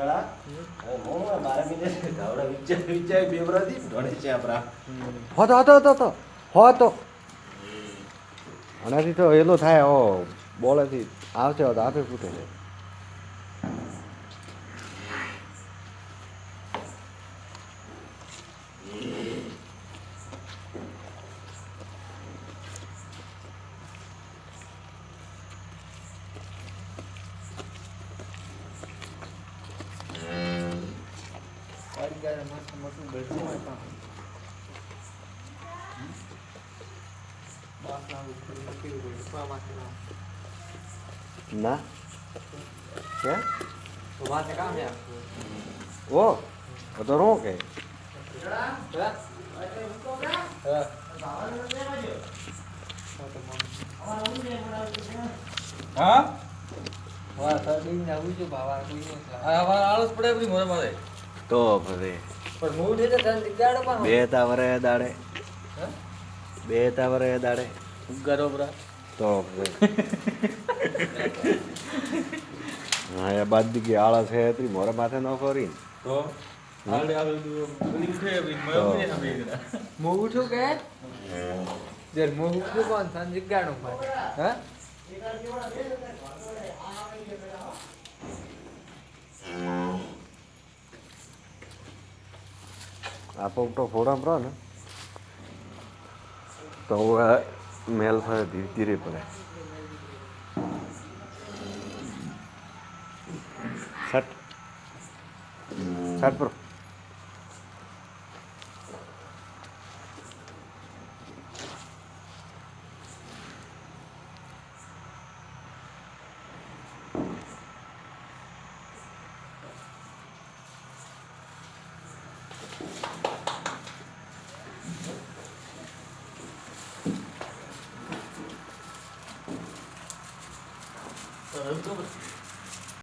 હું છે આપણા. હતો હતો હતો હતો આનાથી તો એલો થાય ઓ બોલેથી આવશે તો આપે ફૂટે છે. ના કે ઓ તો રો કે હા આળસ પડે બધી મોરે મારે તો ફરે પણ મૂળ છે તો તને દીકરાડો પણ બે તાવરે દાડે બે તાવરે દાડે ગરો બરા તો ફરે હા એ બાદ દીકી આળસ છે એટલી મોરે માથે ન ફરી તો હાલે હાલે બધી ઉઠે બધી તો. મય ઉઠે બે જણા મું ઉઠું કે જર મું ઉઠું પણ 아까부터 보람 불어나 તો મેલ થાય ધીરે ધીરે પડે. સટ સટ પર. 여러분